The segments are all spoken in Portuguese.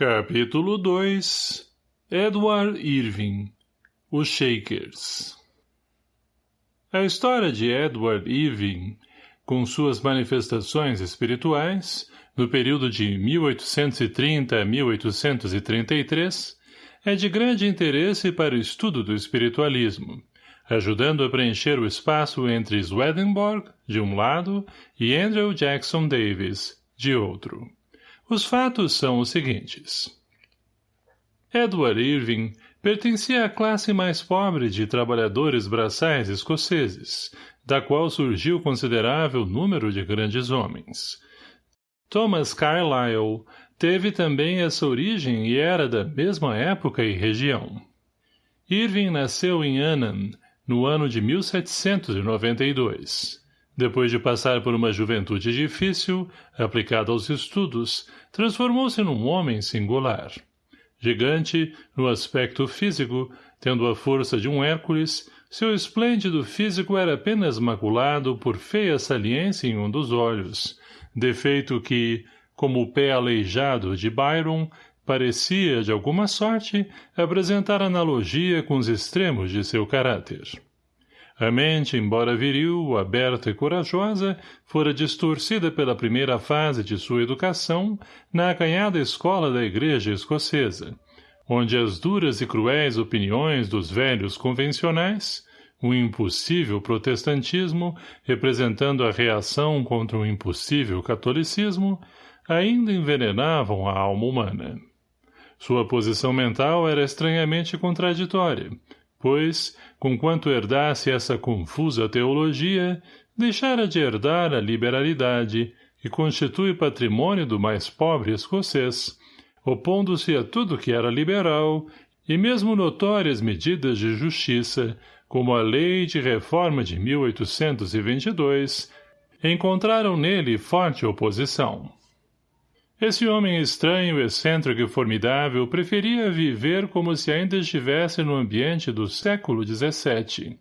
Capítulo 2 Edward Irving Os Shakers A história de Edward Irving, com suas manifestações espirituais, no período de 1830 a 1833, é de grande interesse para o estudo do espiritualismo, ajudando a preencher o espaço entre Swedenborg, de um lado, e Andrew Jackson Davis, de outro. Os fatos são os seguintes. Edward Irving pertencia à classe mais pobre de trabalhadores braçais escoceses, da qual surgiu considerável número de grandes homens. Thomas Carlyle teve também essa origem e era da mesma época e região. Irving nasceu em Annan, no ano de 1792. Depois de passar por uma juventude difícil, aplicada aos estudos, transformou-se num homem singular. Gigante, no aspecto físico, tendo a força de um Hércules, seu esplêndido físico era apenas maculado por feia saliência em um dos olhos, defeito que, como o pé aleijado de Byron, parecia, de alguma sorte, apresentar analogia com os extremos de seu caráter. A mente, embora viril, aberta e corajosa, fora distorcida pela primeira fase de sua educação na acanhada escola da igreja escocesa, onde as duras e cruéis opiniões dos velhos convencionais, o impossível protestantismo, representando a reação contra o impossível catolicismo, ainda envenenavam a alma humana. Sua posição mental era estranhamente contraditória, pois, conquanto herdasse essa confusa teologia, deixara de herdar a liberalidade e constitui patrimônio do mais pobre escocês, opondo-se a tudo que era liberal e mesmo notórias medidas de justiça, como a Lei de Reforma de 1822, encontraram nele forte oposição. Esse homem estranho, excêntrico e formidável preferia viver como se ainda estivesse no ambiente do século XVII,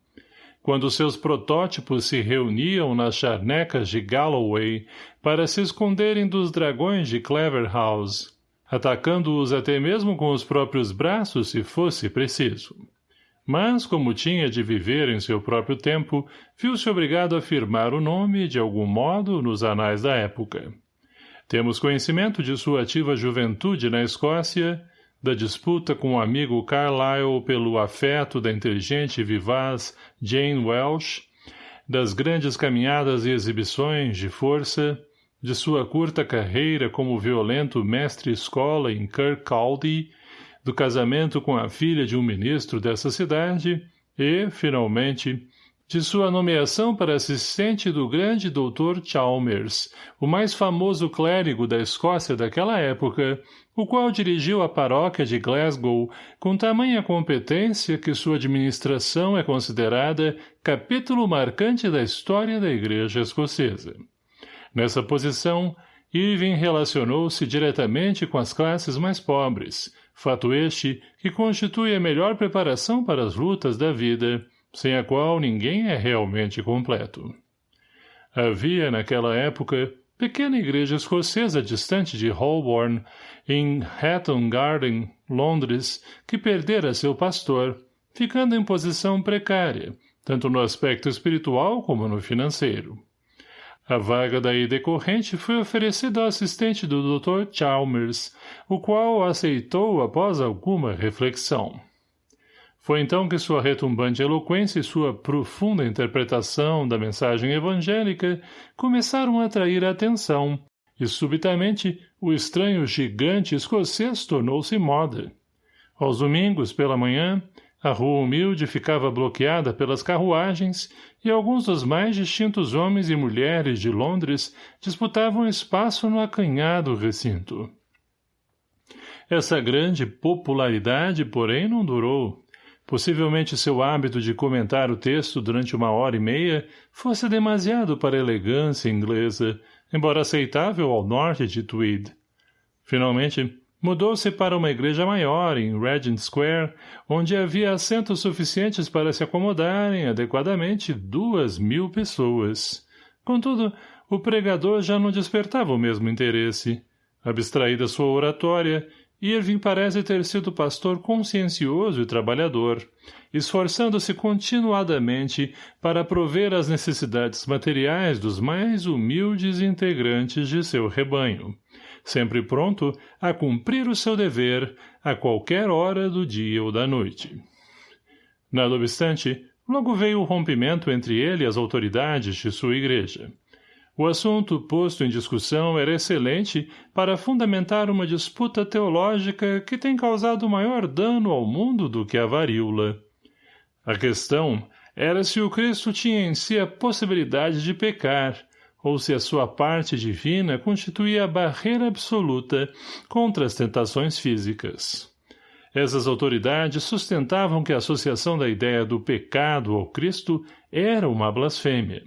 quando seus protótipos se reuniam nas charnecas de Galloway para se esconderem dos dragões de Cleverhouse, atacando-os até mesmo com os próprios braços se fosse preciso. Mas, como tinha de viver em seu próprio tempo, viu-se obrigado a firmar o nome, de algum modo, nos anais da época. Temos conhecimento de sua ativa juventude na Escócia, da disputa com o amigo Carlyle pelo afeto da inteligente e vivaz Jane Welsh, das grandes caminhadas e exibições de força, de sua curta carreira como violento mestre-escola em Kirkcaldy, do casamento com a filha de um ministro dessa cidade e, finalmente, de sua nomeação para assistente do grande doutor Chalmers, o mais famoso clérigo da Escócia daquela época, o qual dirigiu a paróquia de Glasgow com tamanha competência que sua administração é considerada capítulo marcante da história da Igreja Escocesa. Nessa posição, Irving relacionou-se diretamente com as classes mais pobres, fato este que constitui a melhor preparação para as lutas da vida, sem a qual ninguém é realmente completo. Havia, naquela época, pequena igreja escocesa distante de Holborn, em Hatton Garden, Londres, que perdera seu pastor, ficando em posição precária, tanto no aspecto espiritual como no financeiro. A vaga daí decorrente foi oferecida ao assistente do Dr. Chalmers, o qual aceitou após alguma reflexão. Foi então que sua retumbante eloquência e sua profunda interpretação da mensagem evangélica começaram a atrair a atenção, e subitamente o estranho gigante escocês tornou-se moda. Aos domingos, pela manhã, a rua humilde ficava bloqueada pelas carruagens e alguns dos mais distintos homens e mulheres de Londres disputavam espaço no acanhado recinto. Essa grande popularidade, porém, não durou. Possivelmente seu hábito de comentar o texto durante uma hora e meia fosse demasiado para a elegância inglesa, embora aceitável ao norte de Tweed. Finalmente, mudou-se para uma igreja maior, em Regent Square, onde havia assentos suficientes para se acomodarem adequadamente duas mil pessoas. Contudo, o pregador já não despertava o mesmo interesse. Abstraída sua oratória, Irving parece ter sido pastor consciencioso e trabalhador, esforçando-se continuadamente para prover as necessidades materiais dos mais humildes integrantes de seu rebanho, sempre pronto a cumprir o seu dever a qualquer hora do dia ou da noite. Nada obstante, logo veio o rompimento entre ele e as autoridades de sua igreja. O assunto posto em discussão era excelente para fundamentar uma disputa teológica que tem causado maior dano ao mundo do que a varíola. A questão era se o Cristo tinha em si a possibilidade de pecar, ou se a sua parte divina constituía a barreira absoluta contra as tentações físicas. Essas autoridades sustentavam que a associação da ideia do pecado ao Cristo era uma blasfêmia.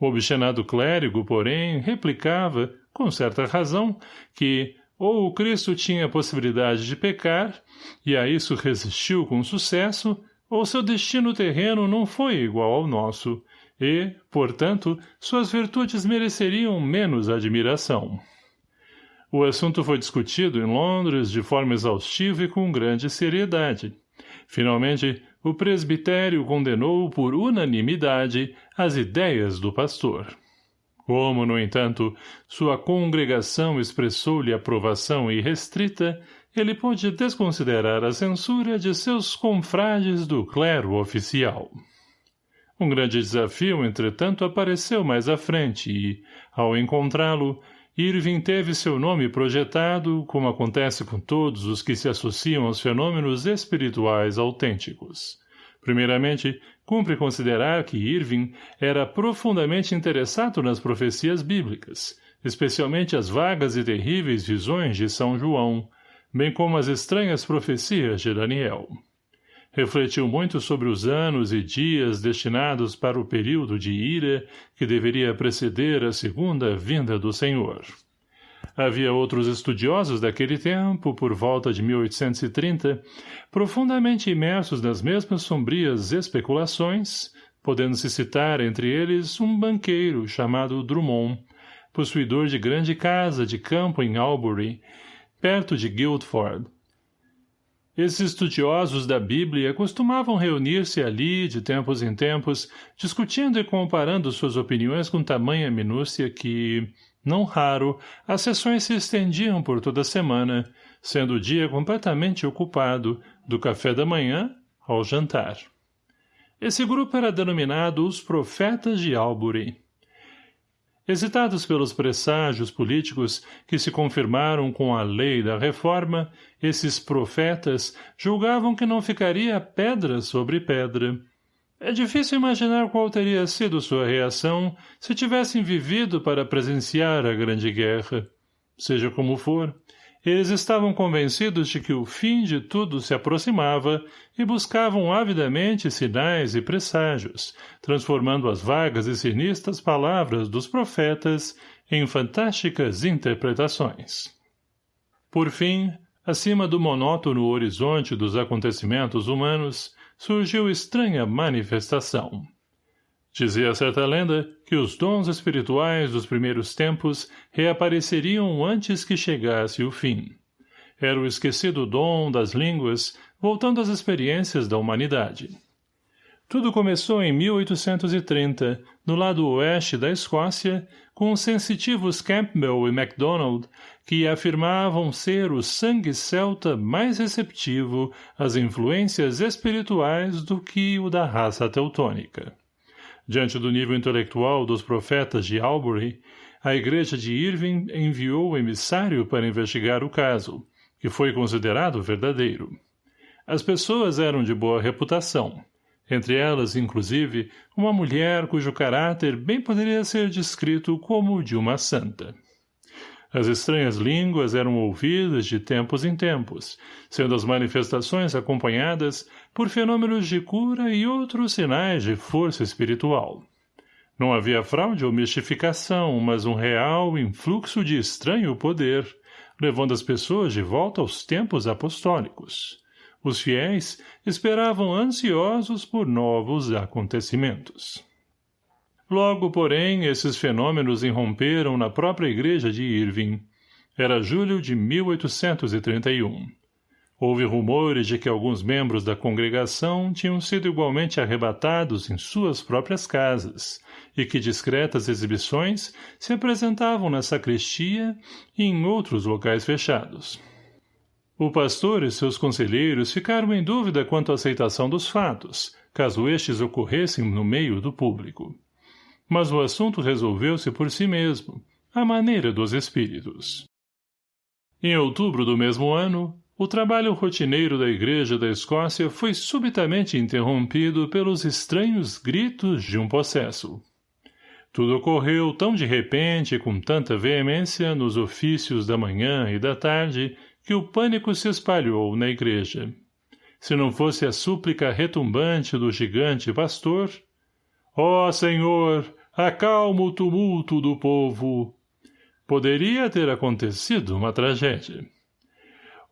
O obstinado clérigo, porém, replicava, com certa razão, que ou o Cristo tinha a possibilidade de pecar, e a isso resistiu com sucesso, ou seu destino terreno não foi igual ao nosso, e, portanto, suas virtudes mereceriam menos admiração. O assunto foi discutido em Londres de forma exaustiva e com grande seriedade. Finalmente, o presbitério condenou por unanimidade as ideias do pastor. Como, no entanto, sua congregação expressou-lhe aprovação irrestrita, ele pôde desconsiderar a censura de seus confrades do clero oficial. Um grande desafio, entretanto, apareceu mais à frente e, ao encontrá-lo, Irving teve seu nome projetado, como acontece com todos os que se associam aos fenômenos espirituais autênticos. Primeiramente, cumpre considerar que Irving era profundamente interessado nas profecias bíblicas, especialmente as vagas e terríveis visões de São João, bem como as estranhas profecias de Daniel. Refletiu muito sobre os anos e dias destinados para o período de ira que deveria preceder a segunda vinda do Senhor. Havia outros estudiosos daquele tempo, por volta de 1830, profundamente imersos nas mesmas sombrias especulações, podendo-se citar entre eles um banqueiro chamado Drummond, possuidor de grande casa de campo em Albury, perto de Guildford, esses estudiosos da Bíblia costumavam reunir-se ali, de tempos em tempos, discutindo e comparando suas opiniões com tamanha minúcia que, não raro, as sessões se estendiam por toda a semana, sendo o dia completamente ocupado, do café da manhã ao jantar. Esse grupo era denominado os Profetas de Albury. Excitados pelos presságios políticos que se confirmaram com a lei da reforma, esses profetas julgavam que não ficaria pedra sobre pedra. É difícil imaginar qual teria sido sua reação se tivessem vivido para presenciar a Grande Guerra. Seja como for, eles estavam convencidos de que o fim de tudo se aproximava e buscavam avidamente sinais e presságios, transformando as vagas e sinistras palavras dos profetas em fantásticas interpretações. Por fim, acima do monótono horizonte dos acontecimentos humanos, surgiu estranha manifestação. Dizia certa lenda que os dons espirituais dos primeiros tempos reapareceriam antes que chegasse o fim. Era o esquecido dom das línguas, voltando às experiências da humanidade. Tudo começou em 1830, no lado oeste da Escócia, com os sensitivos Campbell e MacDonald, que afirmavam ser o sangue celta mais receptivo às influências espirituais do que o da raça teutônica. Diante do nível intelectual dos profetas de Albury, a igreja de Irving enviou o emissário para investigar o caso, que foi considerado verdadeiro. As pessoas eram de boa reputação, entre elas, inclusive, uma mulher cujo caráter bem poderia ser descrito como de uma santa. As estranhas línguas eram ouvidas de tempos em tempos, sendo as manifestações acompanhadas por fenômenos de cura e outros sinais de força espiritual. Não havia fraude ou mistificação, mas um real influxo de estranho poder, levando as pessoas de volta aos tempos apostólicos. Os fiéis esperavam ansiosos por novos acontecimentos. Logo, porém, esses fenômenos irromperam na própria igreja de Irving. Era julho de 1831. Houve rumores de que alguns membros da congregação tinham sido igualmente arrebatados em suas próprias casas e que discretas exibições se apresentavam na sacristia e em outros locais fechados. O pastor e seus conselheiros ficaram em dúvida quanto à aceitação dos fatos, caso estes ocorressem no meio do público. Mas o assunto resolveu-se por si mesmo, à maneira dos espíritos. Em outubro do mesmo ano, o trabalho rotineiro da Igreja da Escócia foi subitamente interrompido pelos estranhos gritos de um possesso. Tudo ocorreu tão de repente e com tanta veemência nos ofícios da manhã e da tarde que o pânico se espalhou na igreja. Se não fosse a súplica retumbante do gigante pastor, ó oh, Senhor, acalma o tumulto do povo, poderia ter acontecido uma tragédia.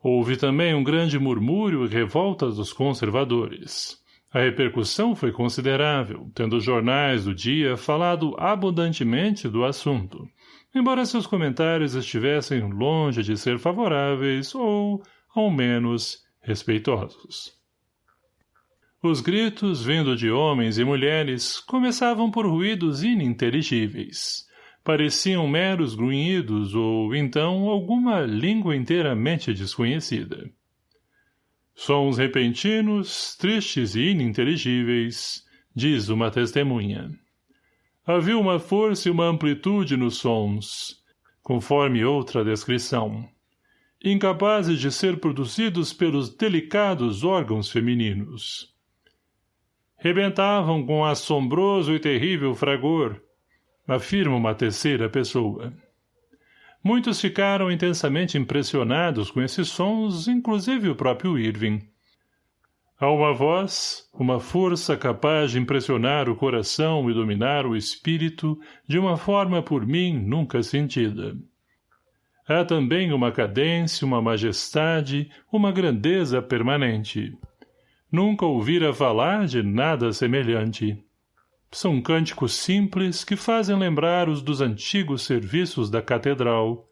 Houve também um grande murmúrio e revolta dos conservadores. A repercussão foi considerável, tendo os jornais do dia falado abundantemente do assunto, embora seus comentários estivessem longe de ser favoráveis ou, ao menos, respeitosos. Os gritos, vindo de homens e mulheres, começavam por ruídos ininteligíveis pareciam meros grunhidos ou, então, alguma língua inteiramente desconhecida. Sons repentinos, tristes e ininteligíveis, diz uma testemunha. Havia uma força e uma amplitude nos sons, conforme outra descrição, incapazes de ser produzidos pelos delicados órgãos femininos. Rebentavam com assombroso e terrível fragor, afirma uma terceira pessoa. Muitos ficaram intensamente impressionados com esses sons, inclusive o próprio Irving. Há uma voz, uma força capaz de impressionar o coração e dominar o espírito de uma forma por mim nunca sentida. Há também uma cadência, uma majestade, uma grandeza permanente. Nunca ouvira falar de nada semelhante. São cânticos simples que fazem lembrar os dos antigos serviços da catedral,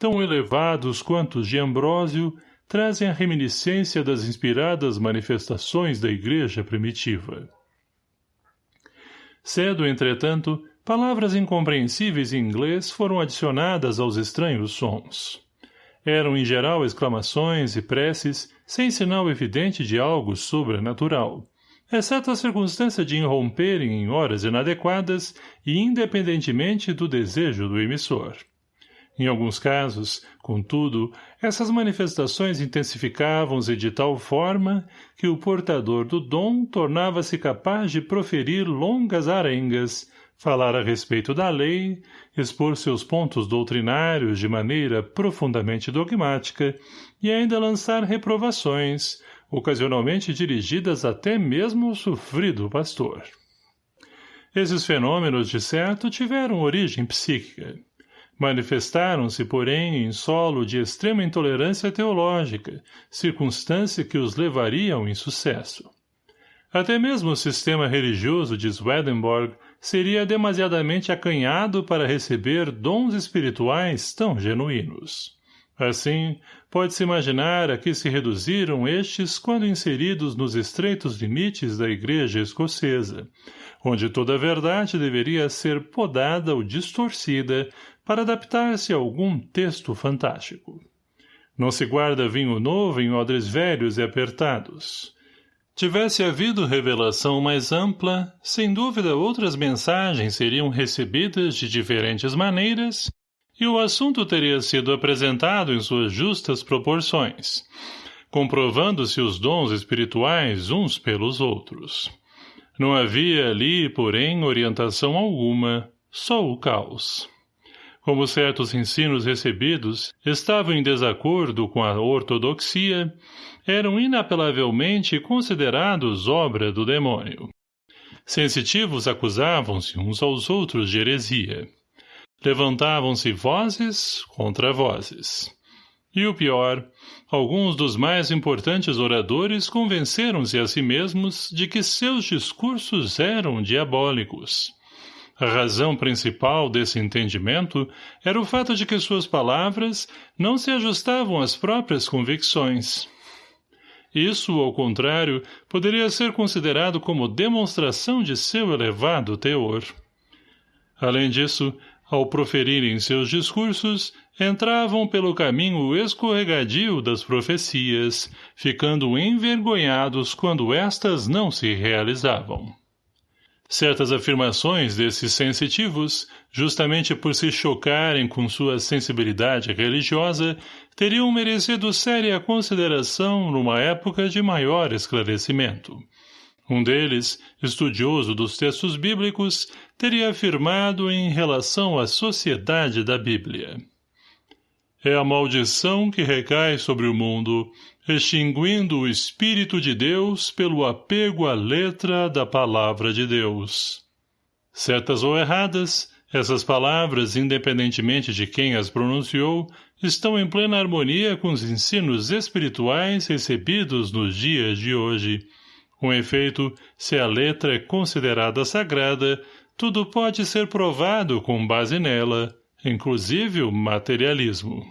tão elevados quanto os de Ambrósio, trazem a reminiscência das inspiradas manifestações da igreja primitiva. Cedo, entretanto, palavras incompreensíveis em inglês foram adicionadas aos estranhos sons. Eram em geral exclamações e preces sem sinal evidente de algo sobrenatural, exceto a circunstância de irromperem em horas inadequadas e independentemente do desejo do emissor. Em alguns casos, contudo, essas manifestações intensificavam-se de tal forma que o portador do dom tornava-se capaz de proferir longas arengas, falar a respeito da lei, expor seus pontos doutrinários de maneira profundamente dogmática e ainda lançar reprovações, ocasionalmente dirigidas até mesmo ao sofrido pastor. Esses fenômenos, de certo, tiveram origem psíquica. Manifestaram-se, porém, em solo de extrema intolerância teológica, circunstância que os levaria ao insucesso. Até mesmo o sistema religioso de Swedenborg seria demasiadamente acanhado para receber dons espirituais tão genuínos. Assim, pode-se imaginar a que se reduziram estes quando inseridos nos estreitos limites da igreja escocesa, onde toda a verdade deveria ser podada ou distorcida para adaptar-se a algum texto fantástico. Não se guarda vinho novo em odres velhos e apertados. Tivesse havido revelação mais ampla, sem dúvida outras mensagens seriam recebidas de diferentes maneiras e o assunto teria sido apresentado em suas justas proporções, comprovando-se os dons espirituais uns pelos outros. Não havia ali, porém, orientação alguma, só o caos. Como certos ensinos recebidos estavam em desacordo com a ortodoxia, eram inapelavelmente considerados obra do demônio. Sensitivos acusavam-se uns aos outros de heresia. Levantavam-se vozes contra vozes. E o pior, alguns dos mais importantes oradores convenceram-se a si mesmos de que seus discursos eram diabólicos. A razão principal desse entendimento era o fato de que suas palavras não se ajustavam às próprias convicções. Isso, ao contrário, poderia ser considerado como demonstração de seu elevado teor. Além disso, ao proferirem seus discursos, entravam pelo caminho escorregadio das profecias, ficando envergonhados quando estas não se realizavam. Certas afirmações desses sensitivos, justamente por se chocarem com sua sensibilidade religiosa, teriam merecido séria consideração numa época de maior esclarecimento. Um deles, estudioso dos textos bíblicos, teria afirmado em relação à sociedade da Bíblia. É a maldição que recai sobre o mundo, extinguindo o Espírito de Deus pelo apego à letra da Palavra de Deus. Certas ou erradas, essas palavras, independentemente de quem as pronunciou, estão em plena harmonia com os ensinos espirituais recebidos nos dias de hoje. Com efeito, se a letra é considerada sagrada, tudo pode ser provado com base nela, inclusive o materialismo.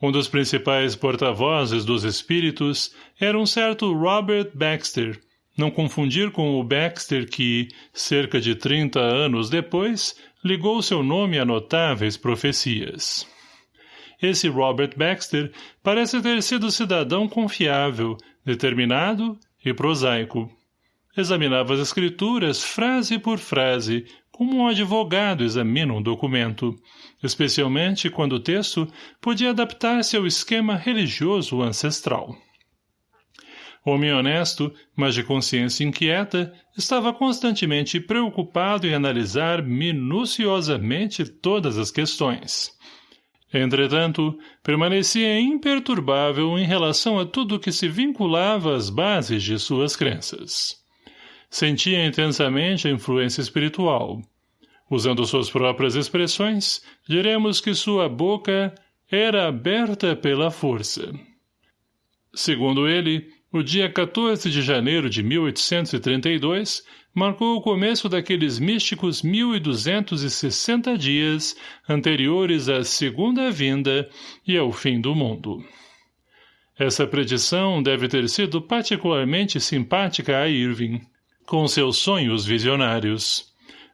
Um dos principais porta-vozes dos espíritos era um certo Robert Baxter, não confundir com o Baxter que, cerca de 30 anos depois, ligou seu nome a notáveis profecias. Esse Robert Baxter parece ter sido cidadão confiável, determinado e prosaico. Examinava as escrituras frase por frase, como um advogado examina um documento, especialmente quando o texto podia adaptar-se ao esquema religioso ancestral. Homem honesto, mas de consciência inquieta, estava constantemente preocupado em analisar minuciosamente todas as questões. Entretanto, permanecia imperturbável em relação a tudo que se vinculava às bases de suas crenças. Sentia intensamente a influência espiritual. Usando suas próprias expressões, diremos que sua boca era aberta pela força. Segundo ele, o dia 14 de janeiro de 1832 marcou o começo daqueles místicos 1260 dias anteriores à segunda vinda e ao fim do mundo. Essa predição deve ter sido particularmente simpática a Irving com seus sonhos visionários.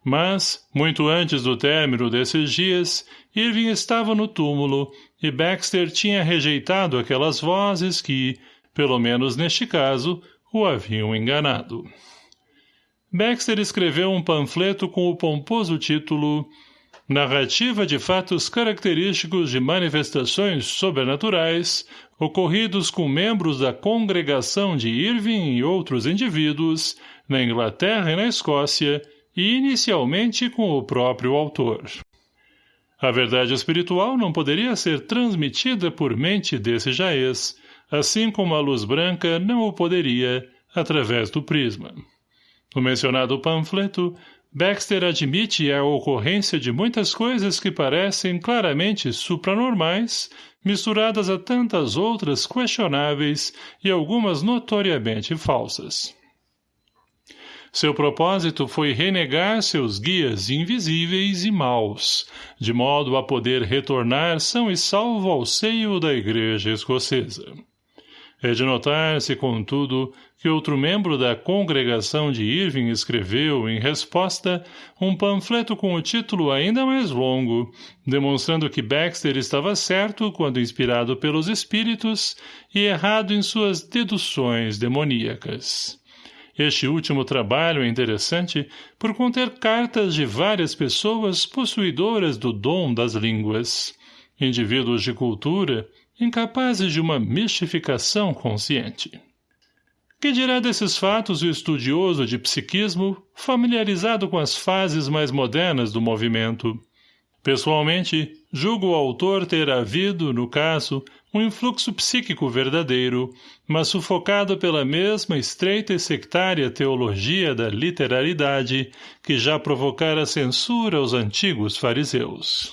Mas, muito antes do término desses dias, Irving estava no túmulo e Baxter tinha rejeitado aquelas vozes que, pelo menos neste caso, o haviam enganado. Baxter escreveu um panfleto com o pomposo título Narrativa de fatos característicos de manifestações sobrenaturais ocorridos com membros da congregação de Irving e outros indivíduos na Inglaterra e na Escócia, e inicialmente com o próprio autor. A verdade espiritual não poderia ser transmitida por mente desse jaez, assim como a luz branca não o poderia através do prisma. No mencionado panfleto, Baxter admite a ocorrência de muitas coisas que parecem claramente supranormais, misturadas a tantas outras questionáveis e algumas notoriamente falsas. Seu propósito foi renegar seus guias invisíveis e maus, de modo a poder retornar são e salvo ao seio da igreja escocesa. É de notar-se, contudo, que outro membro da congregação de Irving escreveu, em resposta, um panfleto com o título ainda mais longo, demonstrando que Baxter estava certo quando inspirado pelos espíritos e errado em suas deduções demoníacas. Este último trabalho é interessante por conter cartas de várias pessoas possuidoras do dom das línguas, indivíduos de cultura, incapazes de uma mistificação consciente. Que dirá desses fatos o estudioso de psiquismo, familiarizado com as fases mais modernas do movimento? Pessoalmente, julgo o autor ter havido, no caso, um influxo psíquico verdadeiro, mas sufocado pela mesma estreita e sectária teologia da literalidade que já provocara censura aos antigos fariseus.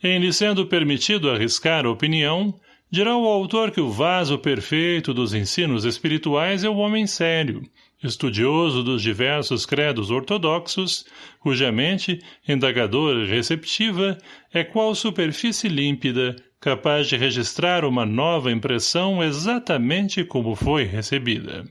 Em lhe sendo permitido arriscar a opinião, dirá o autor que o vaso perfeito dos ensinos espirituais é o homem sério, estudioso dos diversos credos ortodoxos, cuja mente, indagadora e receptiva, é qual superfície límpida, capaz de registrar uma nova impressão exatamente como foi recebida.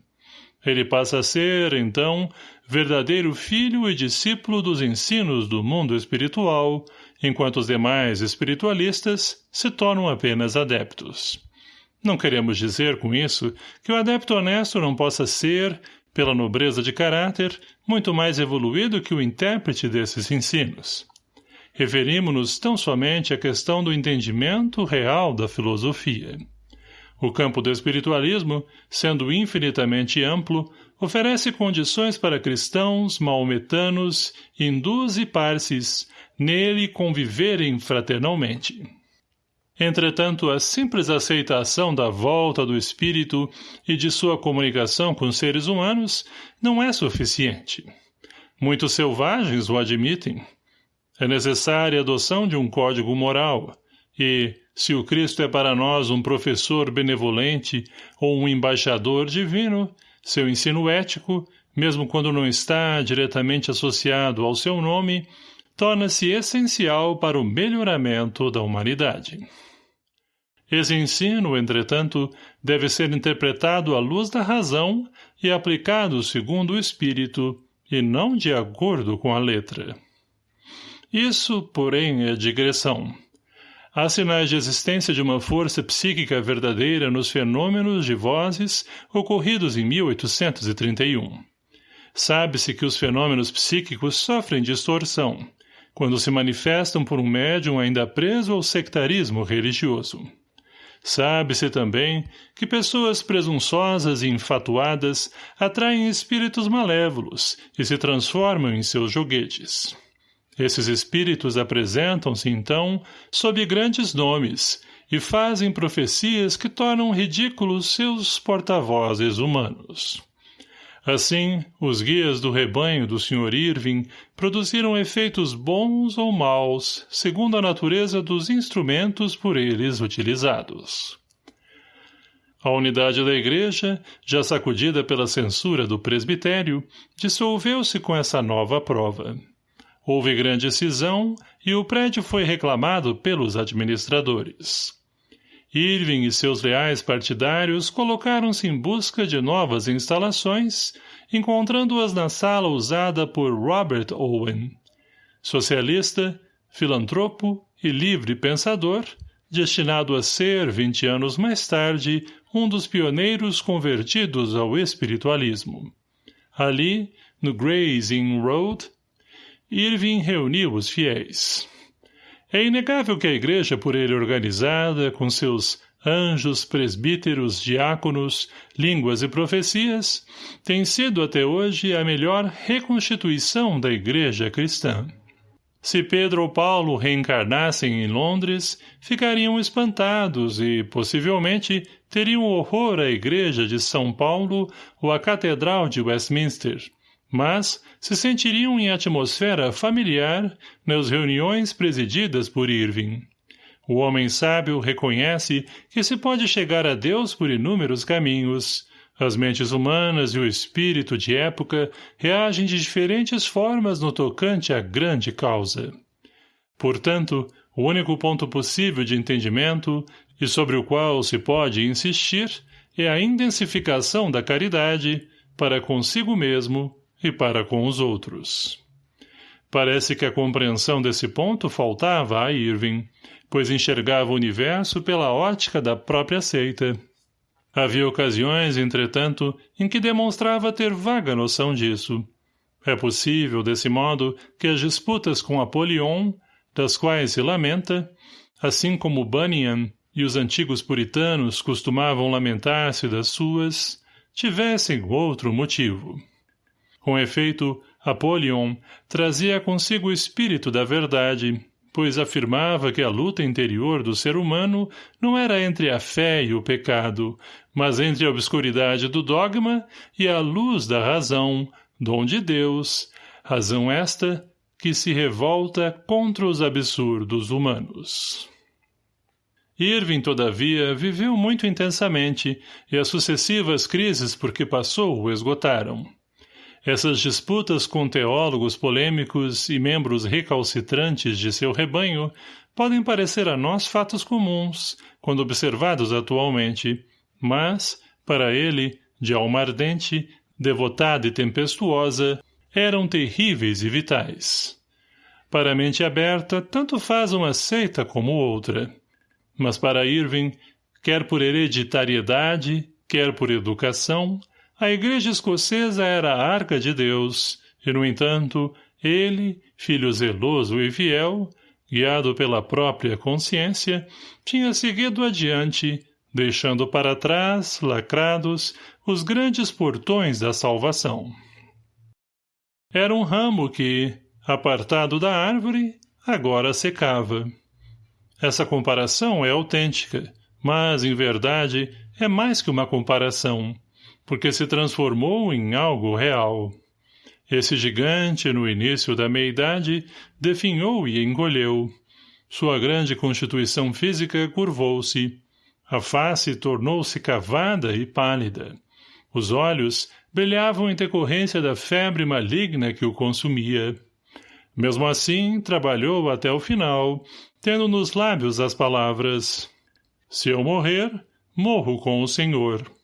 Ele passa a ser, então, verdadeiro filho e discípulo dos ensinos do mundo espiritual, enquanto os demais espiritualistas se tornam apenas adeptos. Não queremos dizer com isso que o adepto honesto não possa ser, pela nobreza de caráter, muito mais evoluído que o intérprete desses ensinos. Referimos-nos tão somente à questão do entendimento real da filosofia. O campo do espiritualismo, sendo infinitamente amplo, oferece condições para cristãos, maometanos, hindus e parsis nele conviverem fraternalmente. Entretanto, a simples aceitação da volta do espírito e de sua comunicação com seres humanos não é suficiente. Muitos selvagens o admitem. É necessária a adoção de um código moral, e, se o Cristo é para nós um professor benevolente ou um embaixador divino, seu ensino ético, mesmo quando não está diretamente associado ao seu nome, torna-se essencial para o melhoramento da humanidade. Esse ensino, entretanto, deve ser interpretado à luz da razão e aplicado segundo o espírito, e não de acordo com a letra. Isso, porém, é digressão. Há sinais de existência de uma força psíquica verdadeira nos fenômenos de vozes ocorridos em 1831. Sabe-se que os fenômenos psíquicos sofrem distorção, quando se manifestam por um médium ainda preso ao sectarismo religioso. Sabe-se também que pessoas presunçosas e enfatuadas atraem espíritos malévolos e se transformam em seus joguetes. Esses espíritos apresentam-se, então, sob grandes nomes e fazem profecias que tornam ridículos seus porta-vozes humanos. Assim, os guias do rebanho do Sr. Irving produziram efeitos bons ou maus, segundo a natureza dos instrumentos por eles utilizados. A unidade da igreja, já sacudida pela censura do presbitério, dissolveu-se com essa nova prova. Houve grande cisão e o prédio foi reclamado pelos administradores. Irving e seus leais partidários colocaram-se em busca de novas instalações, encontrando-as na sala usada por Robert Owen. Socialista, filantropo e livre pensador, destinado a ser, vinte anos mais tarde, um dos pioneiros convertidos ao espiritualismo. Ali, no Gray's Inn Road, Irving reuniu os fiéis. É inegável que a igreja por ele organizada, com seus anjos, presbíteros, diáconos, línguas e profecias, tem sido até hoje a melhor reconstituição da igreja cristã. Se Pedro ou Paulo reencarnassem em Londres, ficariam espantados e, possivelmente, teriam horror à igreja de São Paulo ou à catedral de Westminster mas se sentiriam em atmosfera familiar nas reuniões presididas por Irving. O homem sábio reconhece que se pode chegar a Deus por inúmeros caminhos. As mentes humanas e o espírito de época reagem de diferentes formas no tocante à grande causa. Portanto, o único ponto possível de entendimento, e sobre o qual se pode insistir, é a intensificação da caridade para consigo mesmo e para com os outros. Parece que a compreensão desse ponto faltava a Irving, pois enxergava o universo pela ótica da própria seita. Havia ocasiões, entretanto, em que demonstrava ter vaga noção disso. É possível, desse modo, que as disputas com Apolion, das quais se lamenta, assim como Bunyan e os antigos puritanos costumavam lamentar-se das suas, tivessem outro motivo. Com efeito, Apolion trazia consigo o espírito da verdade, pois afirmava que a luta interior do ser humano não era entre a fé e o pecado, mas entre a obscuridade do dogma e a luz da razão, dom de Deus, razão esta que se revolta contra os absurdos humanos. Irving, todavia, viveu muito intensamente, e as sucessivas crises por que passou o esgotaram. Essas disputas com teólogos polêmicos e membros recalcitrantes de seu rebanho podem parecer a nós fatos comuns, quando observados atualmente, mas, para ele, de alma ardente, devotada e tempestuosa, eram terríveis e vitais. Para a mente aberta, tanto faz uma seita como outra. Mas para Irving, quer por hereditariedade, quer por educação, a igreja escocesa era a arca de Deus, e, no entanto, ele, filho zeloso e fiel, guiado pela própria consciência, tinha seguido adiante, deixando para trás, lacrados, os grandes portões da salvação. Era um ramo que, apartado da árvore, agora secava. Essa comparação é autêntica, mas, em verdade, é mais que uma comparação porque se transformou em algo real. Esse gigante, no início da meia-idade, definhou e encolheu. Sua grande constituição física curvou-se. A face tornou-se cavada e pálida. Os olhos brilhavam em decorrência da febre maligna que o consumia. Mesmo assim, trabalhou até o final, tendo nos lábios as palavras Se eu morrer, morro com o Senhor.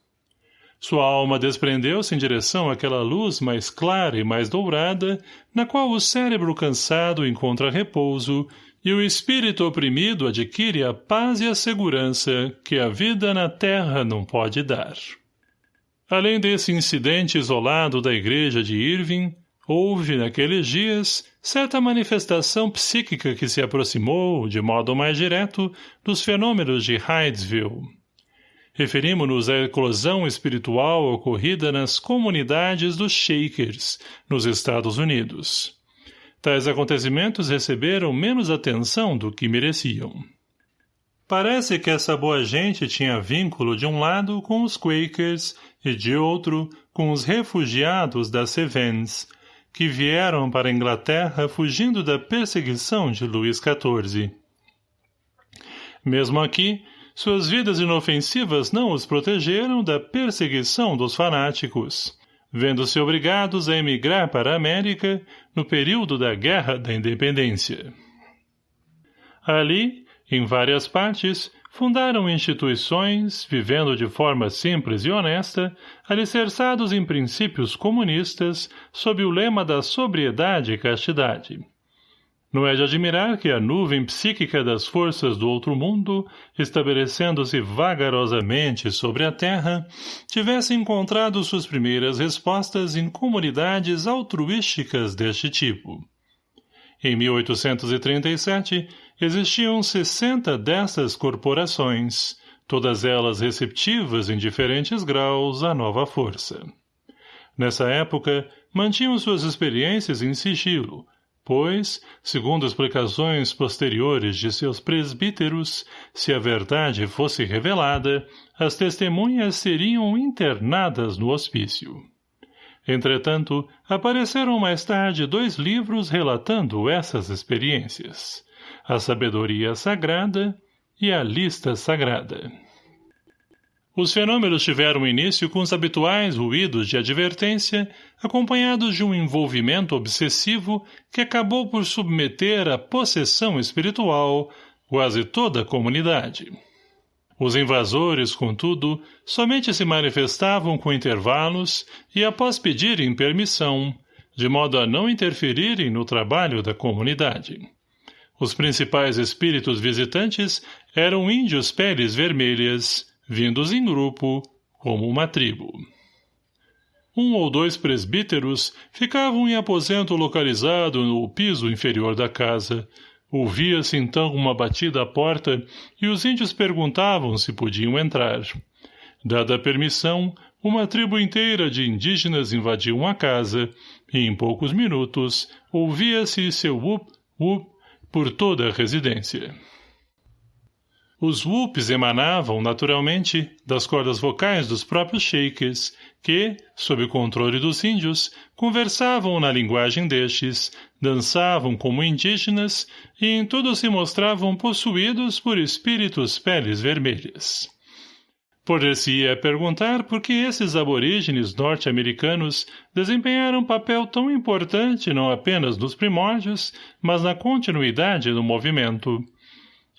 Sua alma desprendeu-se em direção àquela luz mais clara e mais dourada, na qual o cérebro cansado encontra repouso e o espírito oprimido adquire a paz e a segurança que a vida na terra não pode dar. Além desse incidente isolado da igreja de Irving, houve, naqueles dias, certa manifestação psíquica que se aproximou, de modo mais direto, dos fenômenos de Hydesville. Referimos-nos à eclosão espiritual ocorrida nas comunidades dos Shakers, nos Estados Unidos. Tais acontecimentos receberam menos atenção do que mereciam. Parece que essa boa gente tinha vínculo de um lado com os Quakers e de outro com os refugiados das Cevens, que vieram para a Inglaterra fugindo da perseguição de Luís XIV. Mesmo aqui, suas vidas inofensivas não os protegeram da perseguição dos fanáticos, vendo-se obrigados a emigrar para a América no período da Guerra da Independência. Ali, em várias partes, fundaram instituições, vivendo de forma simples e honesta, alicerçados em princípios comunistas, sob o lema da sobriedade e castidade. Não é de admirar que a nuvem psíquica das forças do outro mundo, estabelecendo-se vagarosamente sobre a Terra, tivesse encontrado suas primeiras respostas em comunidades altruísticas deste tipo. Em 1837, existiam 60 dessas corporações, todas elas receptivas em diferentes graus à nova força. Nessa época, mantinham suas experiências em sigilo, pois, segundo explicações posteriores de seus presbíteros, se a verdade fosse revelada, as testemunhas seriam internadas no hospício. Entretanto, apareceram mais tarde dois livros relatando essas experiências, A Sabedoria Sagrada e A Lista Sagrada. Os fenômenos tiveram início com os habituais ruídos de advertência, acompanhados de um envolvimento obsessivo que acabou por submeter à possessão espiritual quase toda a comunidade. Os invasores, contudo, somente se manifestavam com intervalos e após pedirem permissão, de modo a não interferirem no trabalho da comunidade. Os principais espíritos visitantes eram índios peles vermelhas, vindos em grupo, como uma tribo. Um ou dois presbíteros ficavam em aposento localizado no piso inferior da casa. Ouvia-se então uma batida à porta e os índios perguntavam se podiam entrar. Dada a permissão, uma tribo inteira de indígenas invadiu a casa e, em poucos minutos, ouvia-se seu whoop-whoop por toda a residência. Os whoops emanavam, naturalmente, das cordas vocais dos próprios shakers, que, sob o controle dos índios, conversavam na linguagem destes, dançavam como indígenas e em tudo se mostravam possuídos por espíritos peles vermelhas. Poder-se-ia perguntar por que esses aborígenes norte-americanos desempenharam um papel tão importante não apenas nos primórdios, mas na continuidade do movimento.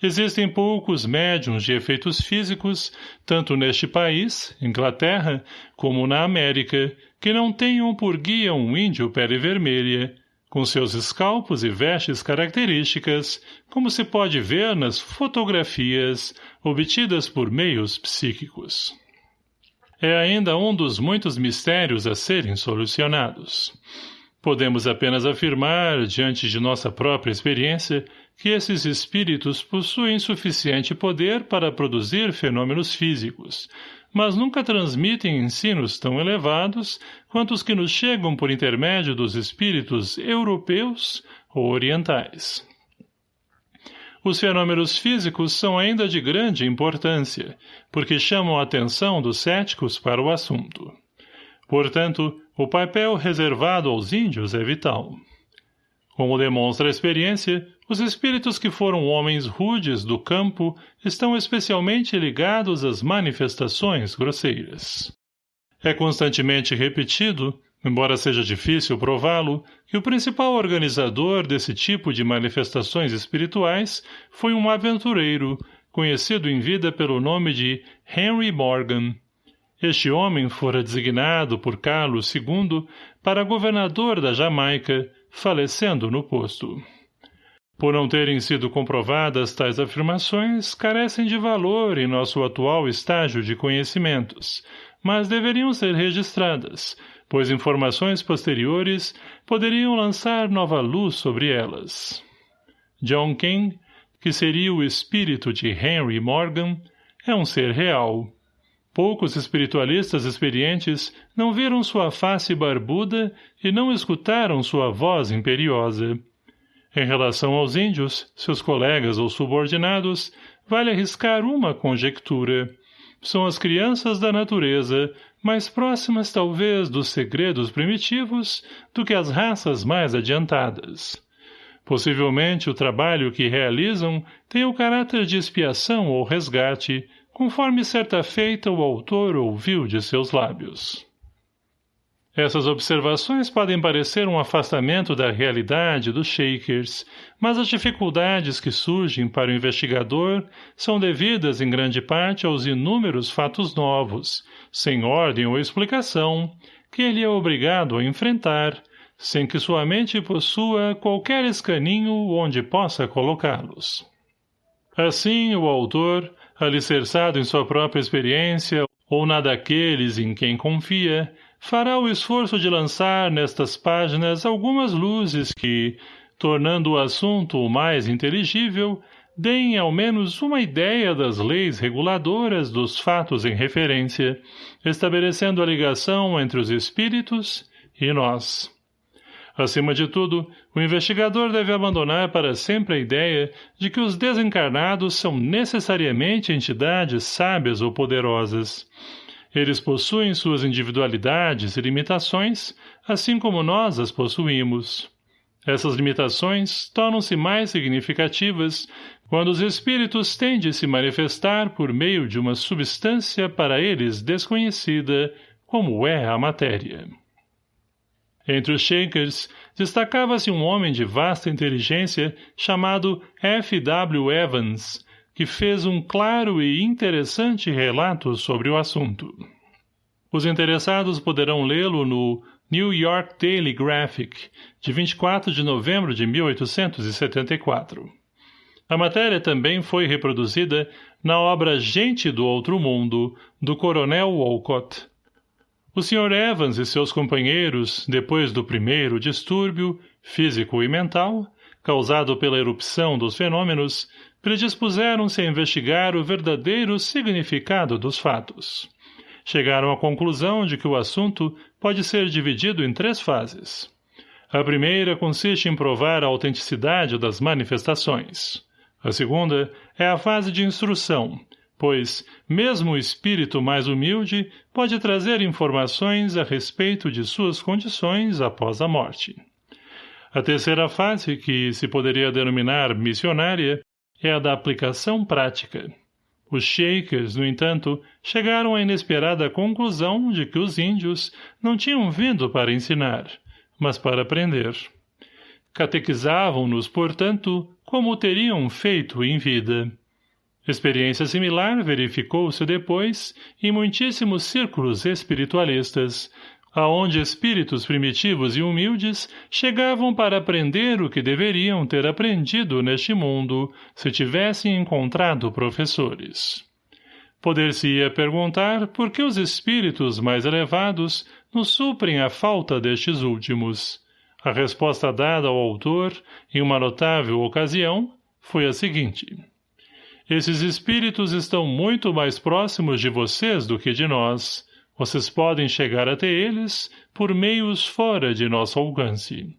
Existem poucos médiums de efeitos físicos, tanto neste país, Inglaterra, como na América, que não tenham por guia um índio pele vermelha, com seus escalpos e vestes características, como se pode ver nas fotografias obtidas por meios psíquicos. É ainda um dos muitos mistérios a serem solucionados. Podemos apenas afirmar, diante de nossa própria experiência, que esses espíritos possuem suficiente poder para produzir fenômenos físicos, mas nunca transmitem ensinos tão elevados quanto os que nos chegam por intermédio dos espíritos europeus ou orientais. Os fenômenos físicos são ainda de grande importância, porque chamam a atenção dos céticos para o assunto. Portanto, o papel reservado aos índios é vital. Como demonstra a experiência, os espíritos que foram homens rudes do campo estão especialmente ligados às manifestações grosseiras. É constantemente repetido embora seja difícil prová-lo, que o principal organizador desse tipo de manifestações espirituais foi um aventureiro, conhecido em vida pelo nome de Henry Morgan. Este homem fora designado por Carlos II para governador da Jamaica, falecendo no posto. Por não terem sido comprovadas tais afirmações, carecem de valor em nosso atual estágio de conhecimentos, mas deveriam ser registradas, pois informações posteriores poderiam lançar nova luz sobre elas. John King, que seria o espírito de Henry Morgan, é um ser real. Poucos espiritualistas experientes não viram sua face barbuda e não escutaram sua voz imperiosa. Em relação aos índios, seus colegas ou subordinados, vale arriscar uma conjectura. São as crianças da natureza, mais próximas talvez dos segredos primitivos do que as raças mais adiantadas. Possivelmente o trabalho que realizam tem o caráter de expiação ou resgate, conforme certa feita o autor ouviu de seus lábios. Essas observações podem parecer um afastamento da realidade dos Shakers, mas as dificuldades que surgem para o investigador são devidas em grande parte aos inúmeros fatos novos, sem ordem ou explicação, que ele é obrigado a enfrentar, sem que sua mente possua qualquer escaninho onde possa colocá-los. Assim, o autor, alicerçado em sua própria experiência ou na daqueles em quem confia, fará o esforço de lançar nestas páginas algumas luzes que, tornando o assunto mais inteligível, deem ao menos uma ideia das leis reguladoras dos fatos em referência, estabelecendo a ligação entre os espíritos e nós. Acima de tudo, o investigador deve abandonar para sempre a ideia de que os desencarnados são necessariamente entidades sábias ou poderosas. Eles possuem suas individualidades e limitações, assim como nós as possuímos. Essas limitações tornam-se mais significativas quando os espíritos têm de se manifestar por meio de uma substância para eles desconhecida, como é a matéria. Entre os Shakers, destacava-se um homem de vasta inteligência chamado F. W. Evans, que fez um claro e interessante relato sobre o assunto. Os interessados poderão lê-lo no New York Daily Graphic, de 24 de novembro de 1874. A matéria também foi reproduzida na obra Gente do Outro Mundo, do Coronel Walcott. O Sr. Evans e seus companheiros, depois do primeiro distúrbio, físico e mental, causado pela erupção dos fenômenos, predispuseram-se a investigar o verdadeiro significado dos fatos. Chegaram à conclusão de que o assunto pode ser dividido em três fases. A primeira consiste em provar a autenticidade das manifestações. A segunda é a fase de instrução, pois, mesmo o espírito mais humilde pode trazer informações a respeito de suas condições após a morte. A terceira fase, que se poderia denominar missionária, é a da aplicação prática. Os Shakers, no entanto, chegaram à inesperada conclusão de que os índios não tinham vindo para ensinar, mas para aprender. Catequizavam-nos, portanto, como teriam feito em vida. Experiência similar verificou-se depois em muitíssimos círculos espiritualistas, aonde espíritos primitivos e humildes chegavam para aprender o que deveriam ter aprendido neste mundo se tivessem encontrado professores. Poder-se-ia perguntar por que os espíritos mais elevados nos suprem a falta destes últimos. A resposta dada ao autor, em uma notável ocasião, foi a seguinte. Esses espíritos estão muito mais próximos de vocês do que de nós, vocês podem chegar até eles por meios fora de nosso alcance.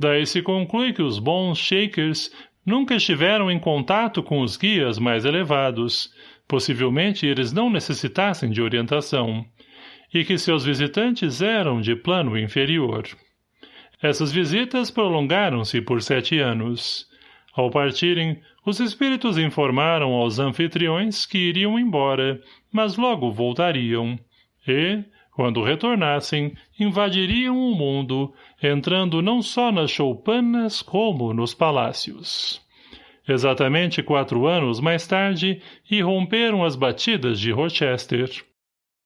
Daí se conclui que os bons Shakers nunca estiveram em contato com os guias mais elevados, possivelmente eles não necessitassem de orientação, e que seus visitantes eram de plano inferior. Essas visitas prolongaram-se por sete anos. Ao partirem, os espíritos informaram aos anfitriões que iriam embora, mas logo voltariam. E, quando retornassem, invadiriam o mundo, entrando não só nas choupanas como nos palácios. Exatamente quatro anos mais tarde, irromperam as batidas de Rochester.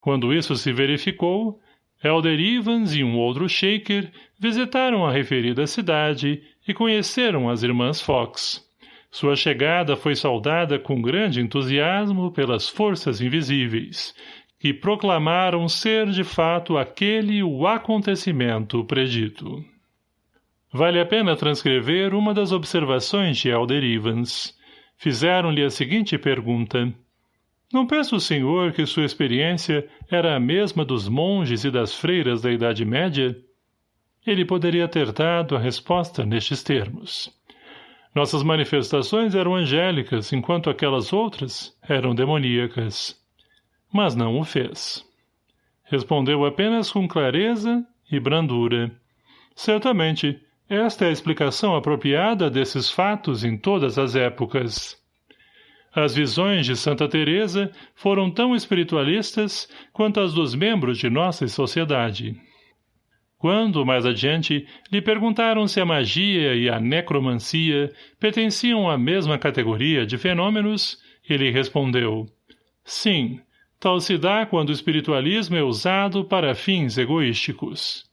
Quando isso se verificou, Elder Evans e um outro shaker visitaram a referida cidade e conheceram as irmãs Fox. Sua chegada foi saudada com grande entusiasmo pelas forças invisíveis, que proclamaram ser de fato aquele o acontecimento predito. Vale a pena transcrever uma das observações de Elder Evans. Fizeram-lhe a seguinte pergunta. Não pensa o senhor que sua experiência era a mesma dos monges e das freiras da Idade Média? Ele poderia ter dado a resposta nestes termos. Nossas manifestações eram angélicas, enquanto aquelas outras eram demoníacas. Mas não o fez. Respondeu apenas com clareza e brandura. Certamente, esta é a explicação apropriada desses fatos em todas as épocas. As visões de Santa Teresa foram tão espiritualistas quanto as dos membros de nossa sociedade. Quando, mais adiante, lhe perguntaram se a magia e a necromancia pertenciam à mesma categoria de fenômenos, ele respondeu, Sim, tal se dá quando o espiritualismo é usado para fins egoísticos.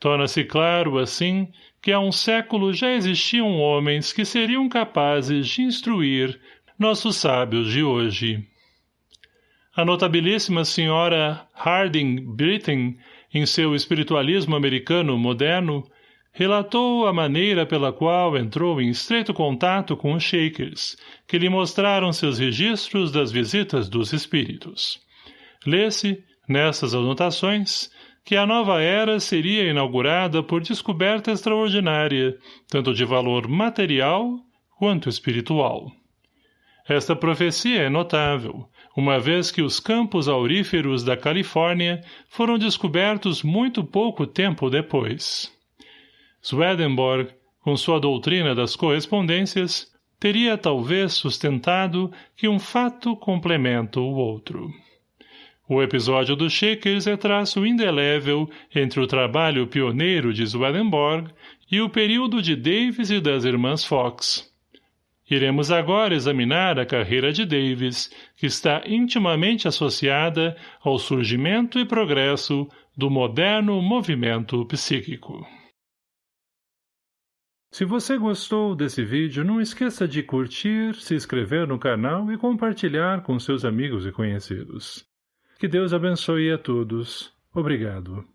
Torna-se claro, assim, que há um século já existiam homens que seriam capazes de instruir nossos sábios de hoje. A notabilíssima senhora Harding Britton em seu espiritualismo americano moderno, relatou a maneira pela qual entrou em estreito contato com os Shakers, que lhe mostraram seus registros das visitas dos espíritos. Lê-se, nessas anotações, que a nova era seria inaugurada por descoberta extraordinária, tanto de valor material quanto espiritual. Esta profecia é notável, uma vez que os campos auríferos da Califórnia foram descobertos muito pouco tempo depois. Swedenborg, com sua doutrina das correspondências, teria talvez sustentado que um fato complementa o outro. O episódio dos Shakers é traço indelével entre o trabalho pioneiro de Swedenborg e o período de Davis e das irmãs Fox, Iremos agora examinar a carreira de Davis, que está intimamente associada ao surgimento e progresso do moderno movimento psíquico. Se você gostou desse vídeo, não esqueça de curtir, se inscrever no canal e compartilhar com seus amigos e conhecidos. Que Deus abençoe a todos. Obrigado.